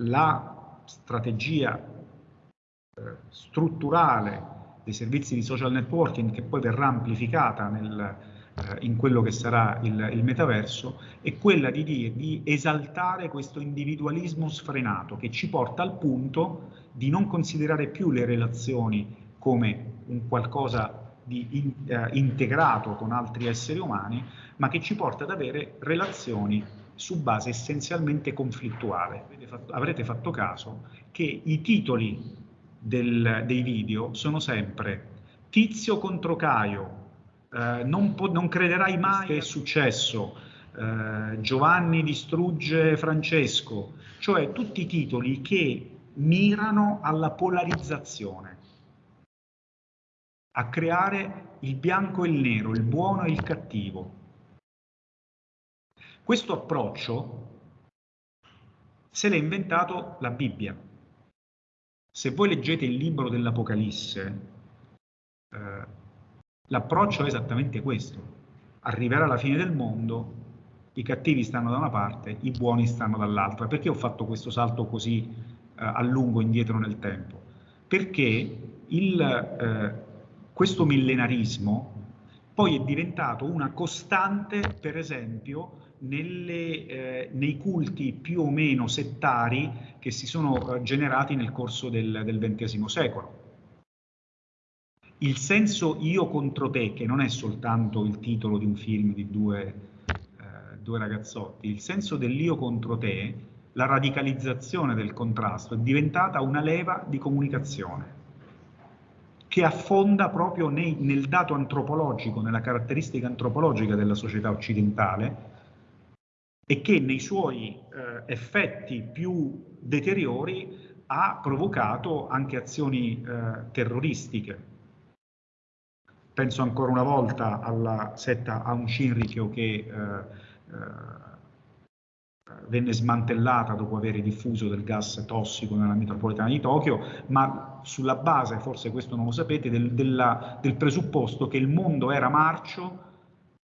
la strategia eh, strutturale dei servizi di social networking che poi verrà amplificata nel, eh, in quello che sarà il, il, metaverso, è quella di, dire, di esaltare questo individualismo sfrenato che ci porta al punto di non considerare più le relazioni come un qualcosa di in, eh, integrato con altri esseri umani, ma che ci porta ad avere relazioni su base essenzialmente conflittuale. Fatto, avrete fatto caso che i titoli del, dei video sono sempre Tizio contro Caio, eh, non, non, crederai mai che è successo, eh, Giovanni distrugge Francesco, cioè tutti i titoli che mirano alla polarizzazione, a creare il bianco e il nero, il buono e il cattivo. Questo approccio se l'è inventato la Bibbia. Se voi leggete il libro dell'Apocalisse, eh, l'approccio è esattamente questo. Arriverà la fine del mondo, i cattivi stanno da una parte, i buoni stanno dall'altra. Perché ho fatto questo salto così eh, a lungo indietro nel tempo? Perché il, eh, questo millenarismo poi è diventato una costante, per esempio, nelle, eh, nei culti più o meno settari che si sono eh, generati nel corso del, del XX secolo. Il senso io contro te, che non è soltanto il titolo di un film di due, eh, due ragazzotti, il senso dell'io contro te, la radicalizzazione del contrasto è diventata una leva di comunicazione che affonda proprio nei, nel dato antropologico, nella caratteristica antropologica della società occidentale, e che nei suoi eh, effetti più deteriori ha provocato anche azioni eh, terroristiche. Penso ancora una volta alla setta Aum Shinrikyo che eh, eh venne smantellata dopo aver diffuso del gas tossico nella metropolitana di Tokyo, ma sulla base, forse questo non lo sapete, del, della, del presupposto che il mondo era marcio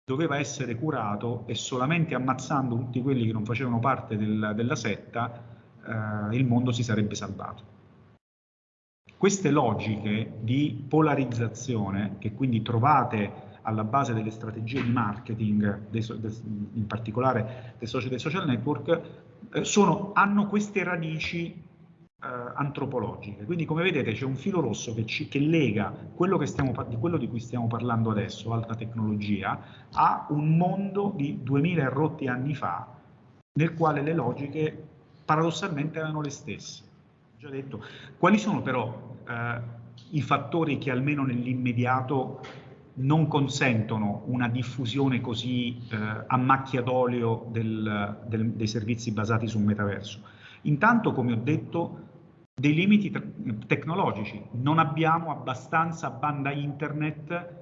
doveva essere curato e solamente ammazzando tutti quelli che non facevano parte del, della setta eh, il mondo si sarebbe salvato. Queste logiche di polarizzazione, che quindi trovate alla base delle strategie di marketing, dei, in particolare dei social, dei social network, eh, sono, hanno queste radici antropologiche. Quindi come vedete c'è un filo rosso che, ci, che lega quello, che stiamo, di quello di cui stiamo parlando adesso, alta tecnologia, a un mondo di 2000 rotti anni fa, nel quale le logiche paradossalmente erano le stesse. Già detto. Quali sono però eh, i fattori che almeno nell'immediato non consentono una diffusione così eh, a macchia d'olio del, del, dei servizi basati sul metaverso? Intanto, come ho detto, dei limiti tecnologici. Non abbiamo abbastanza banda internet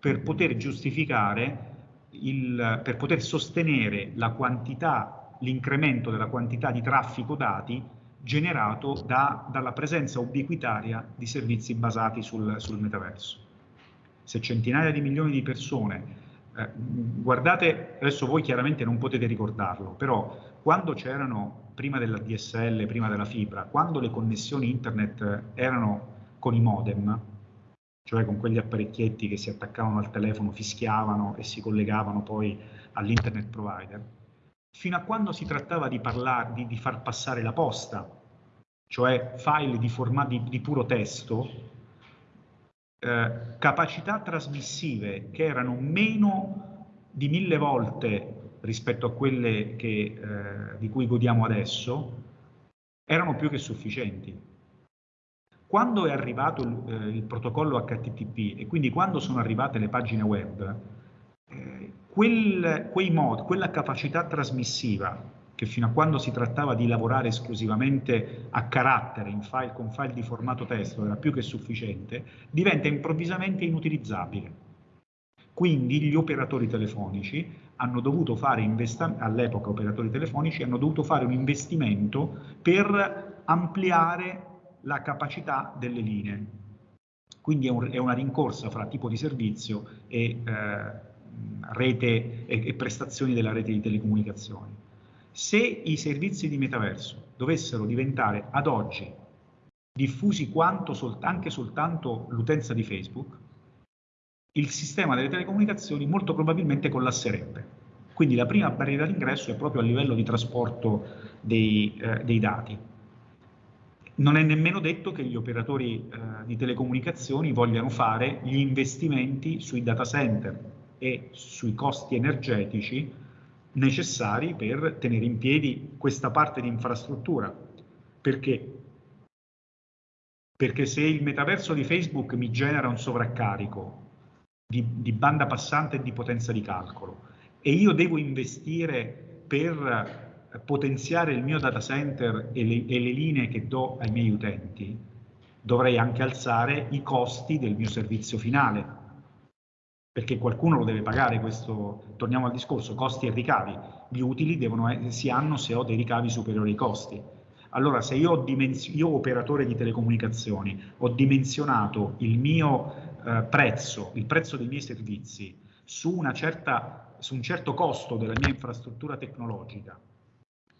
per poter giustificare, il, per poter sostenere la quantità, l'incremento della quantità di traffico dati generato da, dalla presenza ubiquitaria di servizi basati sul, sul metaverso. Se centinaia di milioni di persone eh, guardate, adesso voi chiaramente non potete ricordarlo, però quando c'erano prima della DSL, prima della fibra, quando le connessioni internet erano con i modem, cioè con quegli apparecchietti che si attaccavano al telefono, fischiavano e si collegavano poi all'internet provider, fino a quando si trattava di, parlare, di, di far passare la posta, cioè file di, formati, di puro testo, eh, capacità trasmissive che erano meno di mille volte rispetto a quelle che, eh, di cui godiamo adesso, erano più che sufficienti. Quando è arrivato il, eh, il protocollo HTTP e quindi quando sono arrivate le pagine web, eh, quel, mod, quella capacità trasmissiva che fino a quando si trattava di lavorare esclusivamente a carattere, in file, con file di formato testo, era più che sufficiente, diventa improvvisamente inutilizzabile. Quindi gli operatori telefonici hanno dovuto fare, all'epoca operatori telefonici, hanno dovuto fare un investimento per ampliare la capacità delle linee. Quindi è, un, è una rincorsa fra tipo di servizio e, eh, rete, e, e prestazioni della rete di telecomunicazioni. Se i servizi di metaverso dovessero diventare ad oggi diffusi quanto sol anche soltanto l'utenza di Facebook, il sistema delle telecomunicazioni molto probabilmente collasserebbe. Quindi la prima barriera d'ingresso è proprio a livello di trasporto dei, eh, dei dati. Non è nemmeno detto che gli operatori eh, di telecomunicazioni vogliano fare gli investimenti sui data center e sui costi energetici necessari per tenere in piedi questa parte di infrastruttura. Perché? Perché se il metaverso di Facebook mi genera un sovraccarico di, di banda passante e di potenza di calcolo e io devo investire per potenziare il mio data center e le, e le linee che do ai miei utenti, dovrei anche alzare i costi del mio servizio finale, perché qualcuno lo deve pagare questo, torniamo al discorso, costi e ricavi, gli utili devono, si hanno se ho dei ricavi superiori ai costi. Allora se io, io operatore di telecomunicazioni ho dimensionato il mio eh, prezzo, il prezzo dei miei servizi su, certa, su un certo costo della mia infrastruttura tecnologica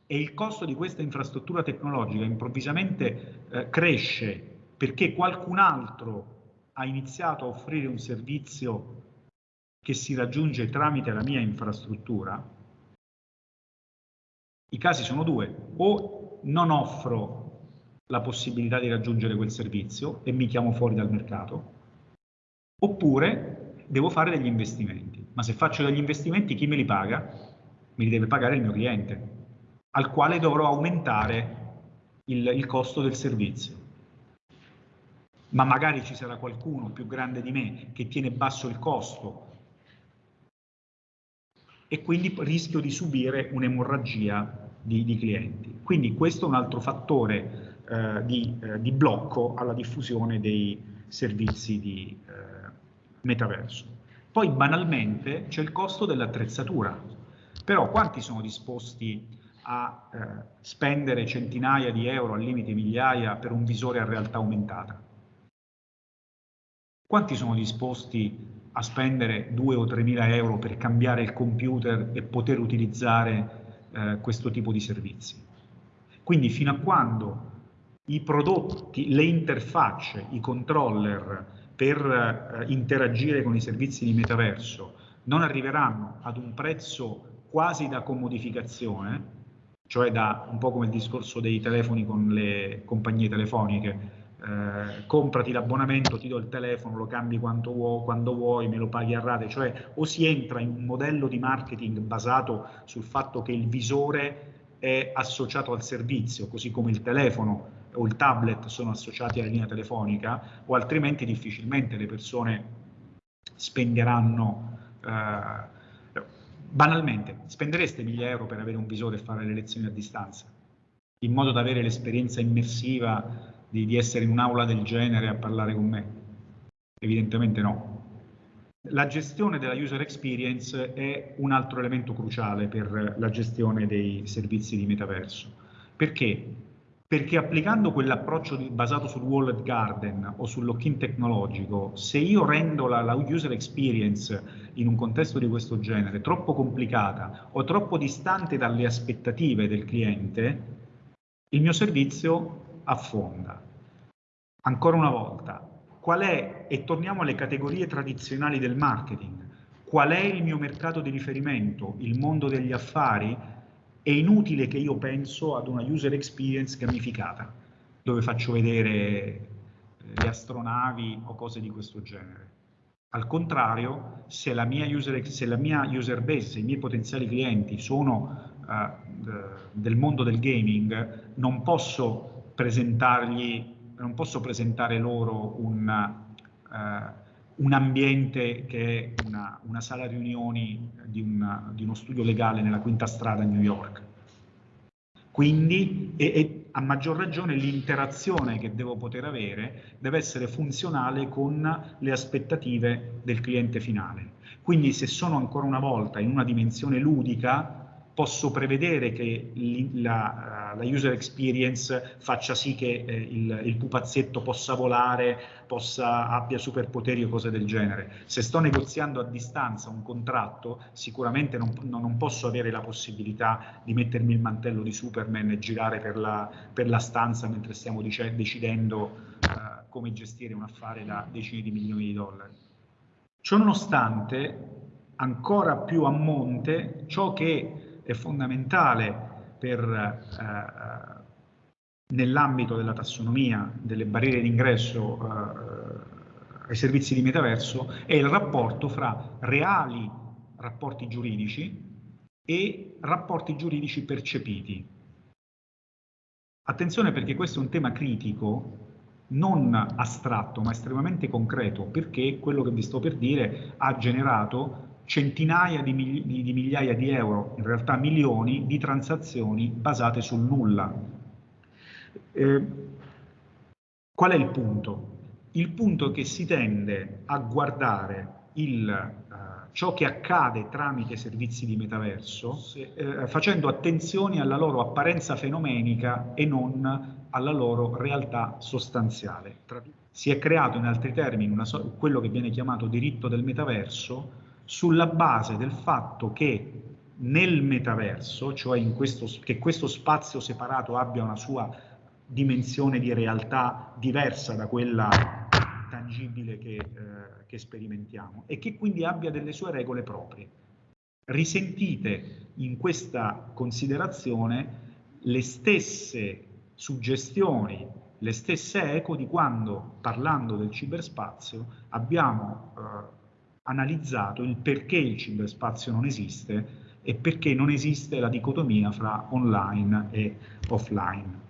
e il costo di questa infrastruttura tecnologica improvvisamente eh, cresce perché qualcun altro ha iniziato a offrire un servizio che si raggiunge tramite la mia infrastruttura, i casi sono due, o non offro la possibilità di raggiungere quel servizio e mi chiamo fuori dal mercato, oppure devo fare degli investimenti. Ma se faccio degli investimenti chi me li paga? Me li deve pagare il mio cliente al quale dovrò aumentare il, il costo del servizio. Ma magari ci sarà qualcuno più grande di me che tiene basso il costo e quindi rischio di subire un'emorragia di, di, clienti. Quindi questo è un altro fattore eh, di, eh, di, blocco alla diffusione dei servizi di eh, metaverso. Poi banalmente c'è il costo dell'attrezzatura, però quanti sono disposti a eh, spendere centinaia di euro, al limite migliaia, per un visore a realtà aumentata? Quanti sono disposti a spendere 2 o 3 mila euro per cambiare il computer e poter utilizzare eh, questo tipo di servizi? Quindi fino a quando i prodotti, le interfacce, i controller per eh, interagire con i servizi di metaverso non arriveranno ad un prezzo quasi da commodificazione, cioè da un po' come il discorso dei telefoni con le compagnie telefoniche, eh, comprati l'abbonamento, ti do il telefono, lo cambi vuoi, quando vuoi, me lo paghi a rate, cioè o si entra in un modello di marketing basato sul fatto che il visore è associato al servizio, così come il telefono o il tablet sono associati alla linea telefonica, o altrimenti difficilmente le persone spenderanno eh, Banalmente, spendereste 1000 euro per avere un visore e fare le lezioni a distanza, in modo da avere l'esperienza immersiva di, di essere in un'aula del genere a parlare con me? Evidentemente no. La gestione della user experience è un altro elemento cruciale per la gestione dei servizi di metaverso. Perché? Perché applicando quell'approccio basato sul walled garden o sul lock-in tecnologico, se io rendo la, la, user experience in un contesto di questo genere troppo complicata o troppo distante dalle aspettative del cliente, il mio servizio affonda. Ancora una volta, qual è, e torniamo alle categorie tradizionali del marketing, qual è il mio mercato di riferimento, il mondo degli affari, è inutile che io penso ad una user experience gamificata, dove faccio vedere eh, le astronavi o cose di questo genere. Al contrario, se la mia user, se la mia user base, se i miei potenziali clienti sono uh, del mondo del gaming, non posso presentargli, non posso presentare loro un, uh, un ambiente che è una, una sala riunioni di, una, di, uno studio legale nella quinta strada a New York. Quindi, e, e a maggior ragione, l'interazione che devo poter avere deve essere funzionale con le aspettative del cliente finale. Quindi se sono ancora una volta in una dimensione ludica, posso prevedere che la, la user experience faccia sì che eh, il, il, pupazzetto possa volare, possa, abbia superpoteri o cose del genere. Se sto negoziando a distanza un contratto, sicuramente non, non posso avere la possibilità di mettermi il mantello di Superman e girare per la, per la stanza mentre stiamo decidendo uh, come gestire un affare da decine di milioni di dollari. Ciononostante, ancora più a monte, ciò che è fondamentale per, eh, nell'ambito della tassonomia delle barriere d'ingresso eh, ai servizi di metaverso è il rapporto fra reali rapporti giuridici e rapporti giuridici percepiti. Attenzione perché questo è un tema critico, non astratto ma estremamente concreto, perché quello che vi sto per dire ha generato centinaia di, migli di migliaia di euro, in realtà milioni, di transazioni basate sul nulla. Eh, qual è il punto? Il punto è che si tende a guardare il, eh, ciò che accade tramite servizi di metaverso eh, facendo attenzione alla loro apparenza fenomenica e non alla loro realtà sostanziale. Si è creato in altri termini so quello che viene chiamato diritto del metaverso sulla base del fatto che nel metaverso, cioè questo, che questo spazio separato abbia una sua dimensione di realtà diversa da quella tangibile che, eh, che sperimentiamo e che quindi abbia delle sue regole proprie. Risentite in questa considerazione le stesse suggestioni, le stesse eco di quando, parlando del ciberspazio, abbiamo eh, analizzato il perché il ciberspazio non esiste e perché non esiste la dicotomia fra online e offline.